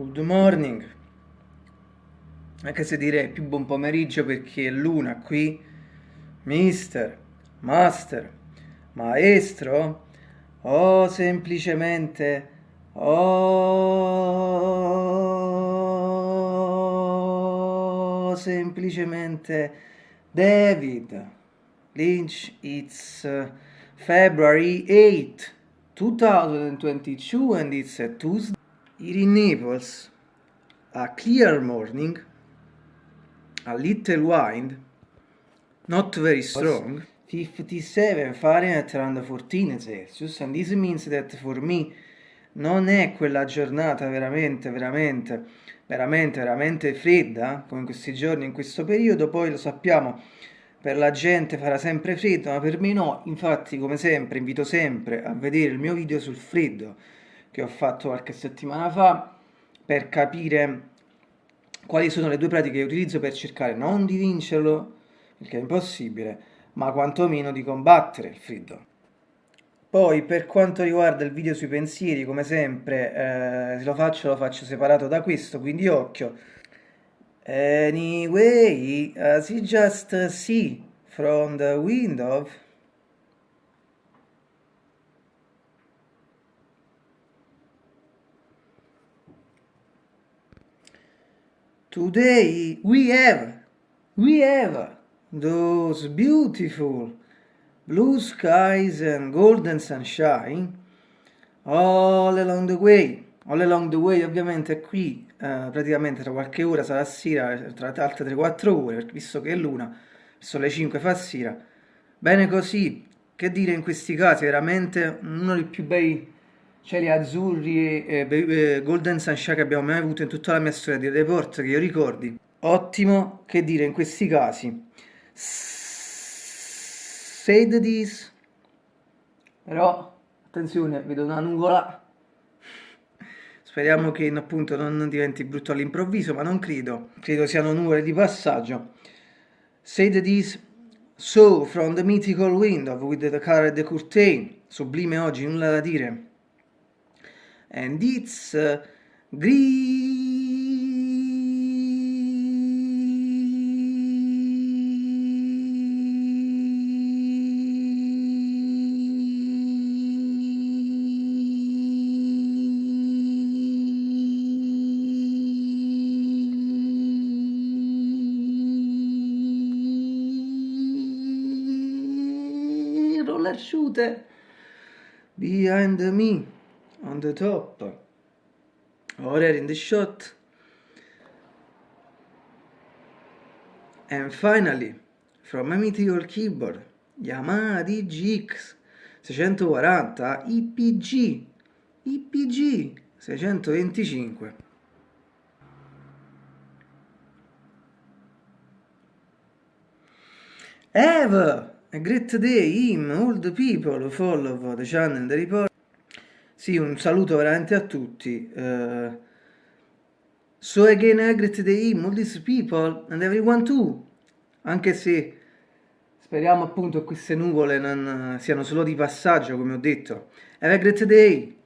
Good morning, anche se direi più buon pomeriggio perché è luna qui. Mister, master, maestro, o semplicemente, o semplicemente David Lynch, it's February 8, 2022 and it's a Tuesday. In Naples, a clear morning, a little wind, not very strong, 57 Fahrenheit around 14 Celsius, and this means that for me non è quella giornata veramente, veramente, veramente, veramente fredda, come in questi giorni, in questo periodo, poi lo sappiamo, per la gente farà sempre freddo, ma per me no, infatti come sempre invito sempre a vedere il mio video sul freddo, che ho fatto qualche settimana fa per capire quali sono le due pratiche che utilizzo per cercare non di vincerlo, che è impossibile, ma quantomeno di combattere il freddo. Poi per quanto riguarda il video sui pensieri, come sempre, eh, se lo faccio lo faccio separato da questo, quindi occhio. Anyway, as you just see from the window, Today we have, we have those beautiful blue skies and golden sunshine all along the way. All along the way ovviamente qui eh, praticamente tra qualche ora sarà sera, tra altre 3-4 ore, visto che è luna, sono le 5 fa sera. Bene così, che dire in questi casi, veramente uno dei più bei cieli azzurri e eh, golden sunshine che abbiamo mai avuto in tutta la mia storia di report che io ricordi. Ottimo, che dire in questi casi. Said this, però attenzione, vedo una nuvola. Speriamo che appunto non diventi brutto all'improvviso, ma non credo. Credo siano nuvole di passaggio. Said this, so from the mythical window with the colored curtain. Sublime oggi, nulla da dire and it's uh, roller shooter. Behind me on the top. Order in the shot. And finally from a mythical keyboard Yamaha DGX 640 IPG IPG 625 Have a great day him the people follow the channel the report sì, un saluto veramente a tutti. Uh, so again a great day, all these people and everyone too. Anche se speriamo appunto queste nuvole non siano solo di passaggio, come ho detto. Have a great day!